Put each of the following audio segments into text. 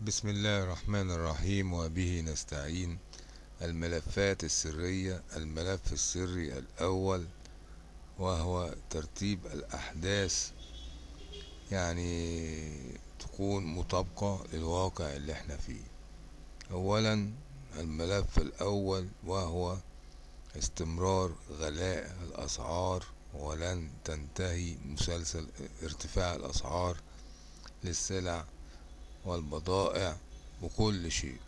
بسم الله الرحمن الرحيم وبه نستعين. الملفات السرية الملف السري الأول وهو ترتيب الأحداث. يعني تكون مطابقة للواقع اللي إحنا فيه. أولا الملف الأول وهو استمرار غلاء الأسعار ولن تنتهي مسلسل ارتفاع الأسعار للسلع والبضائع وكل شيء.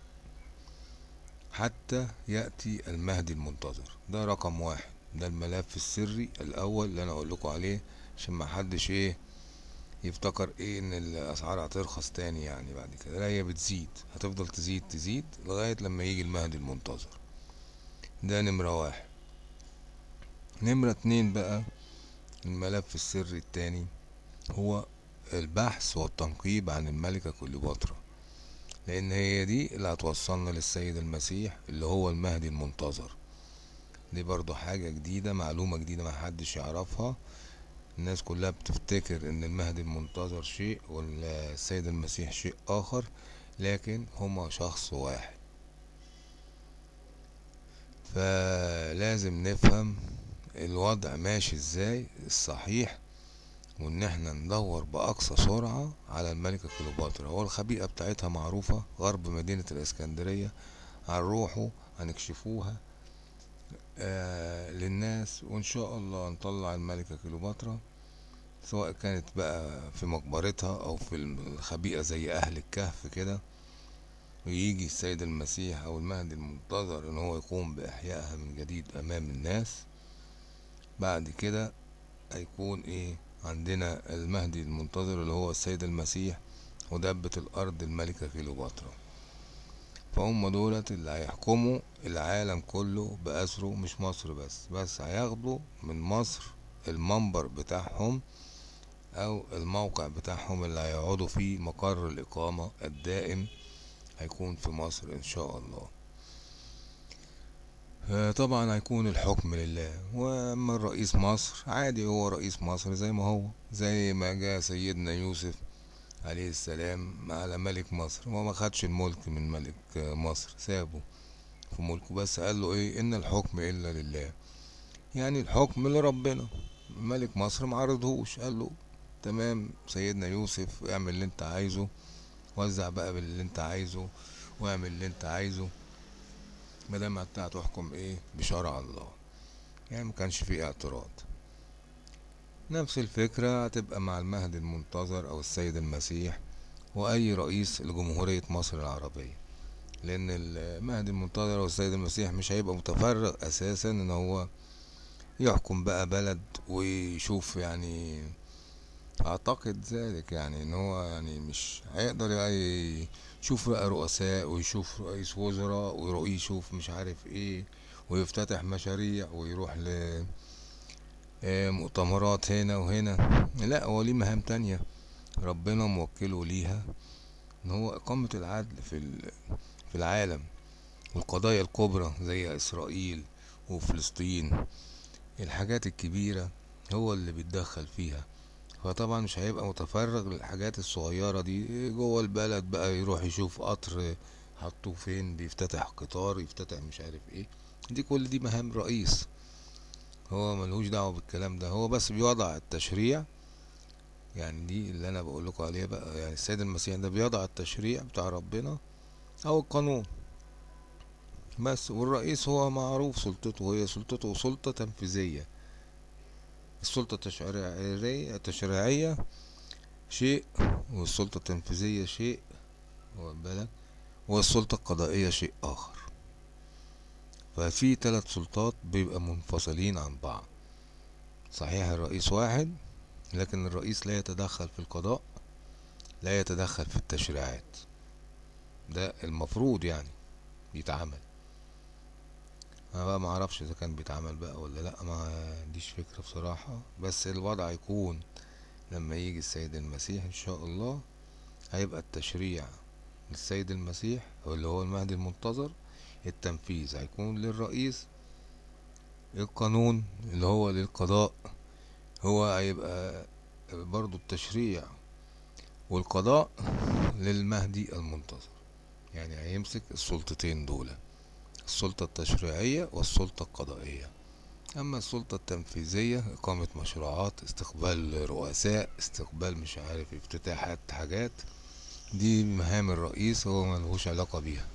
حتى يأتي المهدي المنتظر. ده رقم واحد. ده الملف السري الأول اللي أنا أقول لكم عليه عشان ما حدش إيه يفتكر إيه إن الأسعار هترخص تاني يعني بعد كده. لا هي بتزيد. هتفضل تزيد تزيد لغاية لما يجي المهدي المنتظر. ده نمرة واحد. نمرة اتنين بقى الملف السري التاني هو البحث والتنقيب عن الملكة كليوباترا لأن هي دي اللي هتوصلنا للسيد المسيح اللي هو المهدي المنتظر. دي برضو حاجة جديدة معلومة جديدة محدش يعرفها. الناس كلها بتفتكر إن المهدي المنتظر شيء والسيد المسيح شيء آخر لكن هما شخص واحد. فلازم نفهم الوضع ماشي إزاي الصحيح وإن إحنا ندور بأقصى سرعة على الملكة كليوباترا. هو الخبيئة بتاعتها معروفة غرب مدينة الإسكندرية. هنروحوا هنكشفوها آه للناس وإن شاء الله نطلع الملكة كليوباترا. سواء كانت بقى في مقبرتها أو في الخبيئة زي أهل الكهف كده. ويجي السيد المسيح أو المهدي المنتظر إن هو يقوم بإحيائها من جديد أمام الناس. بعد كده هيكون إيه؟ عندنا المهدي المنتظر اللي هو السيد المسيح ودبة الأرض الملكة كليوباترا. فهم دولت اللي هيحكموا العالم كله بأسره مش مصر بس بس هياخدوا من مصر المنبر بتاعهم أو الموقع بتاعهم اللي هيقعدوا فيه مقر الإقامة الدائم هيكون في مصر إن شاء الله. طبعا هيكون الحكم لله. وأما الرئيس مصر عادي هو رئيس مصر زي ما هو زي ما جاء سيدنا يوسف عليه السلام على ملك مصر. هو ما خدش الملك من ملك مصر سابه في ملكه بس قال له إيه؟ إن الحكم إلا لله. يعني الحكم لربنا. ملك مصر ما عرضهوش. قال له تمام سيدنا يوسف اعمل اللي أنت عايزه وزع بقى باللي أنت عايزه واعمل اللي أنت عايزه. انت هتحكم إيه؟ بشرع الله. يعني ما كانش فيه اعتراض. نفس الفكرة هتبقى مع المهدي المنتظر أو السيد المسيح وأي رئيس لجمهورية مصر العربية. لأن المهدي المنتظر أو السيد المسيح مش هيبقى متفرغ أساسا إن هو يحكم بقى بلد ويشوف يعني أعتقد ذلك يعني إن هو يعني مش هيقدر يعني يشوف بقى رؤساء ويشوف رئيس وزراء ويشوف مش عارف إيه ويفتتح مشاريع ويروح ل مؤتمرات هنا وهنا. لا هو ليه مهام تانية. ربنا موكله ليها إن هو إقامة العدل في في العالم. والقضايا الكبرى زي إسرائيل وفلسطين الحاجات الكبيرة هو اللي بيتدخل فيها. فطبعا مش هيبقى متفرغ للحاجات الصغيرة دي. جوه البلد بقى يروح يشوف قطر حطوه فين بيفتتح قطار يفتتح مش عارف إيه. دي كل دي مهام رئيس. هو ملهوش دعوة بالكلام ده. هو بس بيوضع التشريع. يعني دي اللي أنا بقول لكم عليها بقى. يعني السيد المسيح ده بيضع التشريع بتاع ربنا أو القانون. بس والرئيس هو معروف سلطته. هي سلطته سلطة تنفيذية. السلطة التشريعية شيء والسلطة التنفيذية شيء بالك؟ والسلطة القضائية شيء آخر. ففي ثلاث سلطات بيبقى منفصلين عن بعض. صحيح الرئيس واحد لكن الرئيس لا يتدخل في القضاء لا يتدخل في التشريعات. ده المفروض يعني بيتعمل أنا بقى ما أعرفش إذا كان بيتعمل بقى ولا لأ ما عنديش فكرة بصراحة. بس الوضع يكون لما يجي السيد المسيح إن شاء الله هيبقى التشريع للسيد المسيح أو اللي هو المهدي المنتظر التنفيذ هيكون للرئيس القانون اللي هو للقضاء هو هيبقى برضو التشريع والقضاء للمهدي المنتظر. يعني هيمسك السلطتين دول. السلطة التشريعية والسلطة القضائية. أما السلطة التنفيذية إقامة مشروعات استقبال رؤساء استقبال مش عارف افتتاحات حاجات دي مهام الرئيس هو ملهوش علاقة بيها.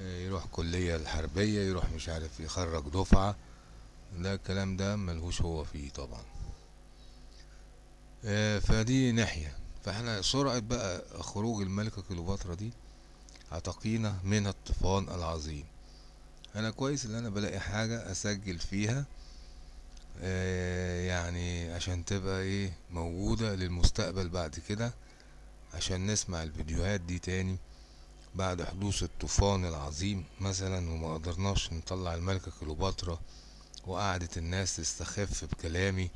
آه، يروح كلية الحربية يروح مش عارف يخرج دفعة ده الكلام ده ملهوش هو فيه طبعا. آه، فدي ناحية. فإحنا سرعة بقى خروج الملكة كليوباترا دي هتقينا من الطوفان العظيم. أنا كويس ان أنا بلاقي حاجة اسجل فيها آه، يعني عشان تبقى إيه موجودة للمستقبل بعد كده عشان نسمع الفيديوهات دي تاني بعد حدوث الطوفان العظيم مثلا وما قدرناش نطلع الملكة كليوباترا وقعدت الناس تستخف بكلامي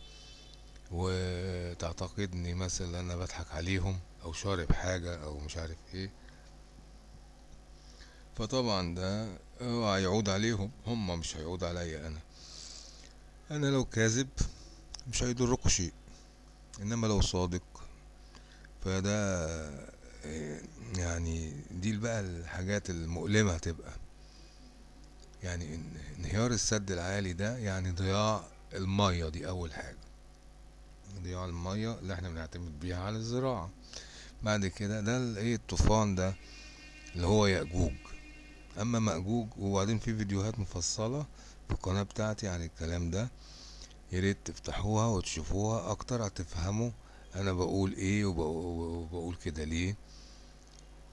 وتعتقدني مثلا أنا بضحك عليهم أو شارب حاجة أو مش عارف إيه. فطبعا ده هو هيعود عليهم هم مش هيعود عليا أنا. أنا لو كاذب مش هيضركوا شيء إنما لو صادق فده يعني دي بقى الحاجات المؤلمة هتبقى. يعني إن- انهيار السد العالي ده يعني ضياع المية دي أول حاجة. ضياع المية اللي إحنا بنعتمد بيها على الزراعة. بعد كده ده إيه الطوفان ده اللي هو يأجوج. أما مأجوج وبعدين في فيديوهات مفصلة في القناة بتاعتي عن الكلام ده ياريت تفتحوها وتشوفوها أكتر هتفهموا أنا بقول إيه وبقو- وبقول كده ليه.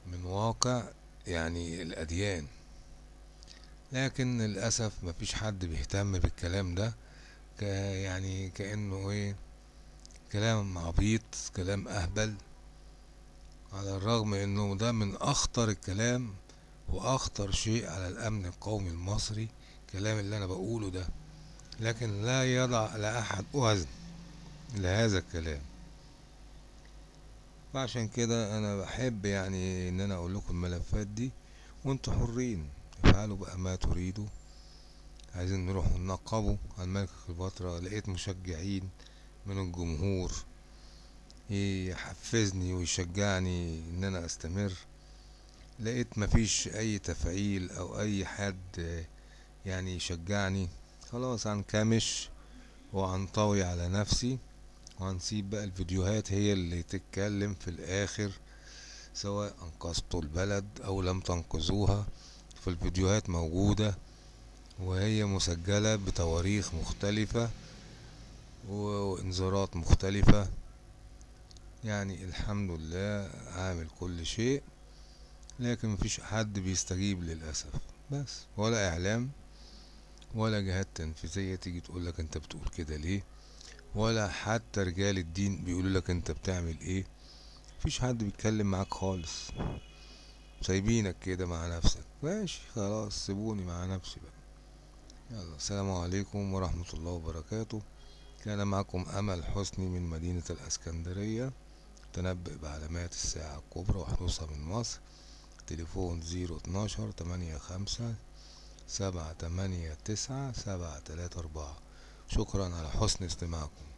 من واقع يعني الأديان. لكن للأسف مفيش حد بيهتم بالكلام ده ك يعني كأنه إيه كلام عبيط كلام أهبل على الرغم إنه ده من أخطر الكلام وأخطر شيء على الأمن القومي المصري الكلام اللي أنا بقوله ده لكن لا يضع لاحد وزن لهذا الكلام. فعشان كده أنا بحب يعني إن أنا أقول لكم الملفات دي وانتوا حرين افعلوا بقى ما تريدوا. عايزين نروح ننقبوا على الملك كليوباترا. لقيت مشجعين من الجمهور يحفزني ويشجعني إن أنا أستمر. لقيت مفيش أي تفعيل أو أي حد يعني يشجعني خلاص هنكمش وهنطوي على نفسي وهنسيب بقى الفيديوهات هي اللي تتكلم في الآخر سواء أنقذتوا البلد أو لم تنقذوها. فالفيديوهات موجودة وهي مسجلة بتواريخ مختلفة وإنذارات مختلفة. يعني الحمد لله عامل كل شيء. لكن مفيش حد بيستجيب للأسف. بس ولا إعلام ولا جهات تنفيذية تيجي تقولك أنت بتقول كده ليه ولا حتى رجال الدين بيقولوا لك أنت بتعمل إيه. مفيش حد بيتكلم معاك خالص. سايبينك كده مع نفسك. ماشي خلاص سيبوني مع نفسي بقى. يلا السلام عليكم ورحمة الله وبركاته. كان معكم أمل حسني من مدينة الأسكندرية. تنبئ بعلامات الساعة الكبرى وحدوثها من مصر. تليفون زيرو اتناشر تمانية خمسة سبعة تمانية تسعة سبعة تلاتة أربعة. شكرا على حسن استماعكم.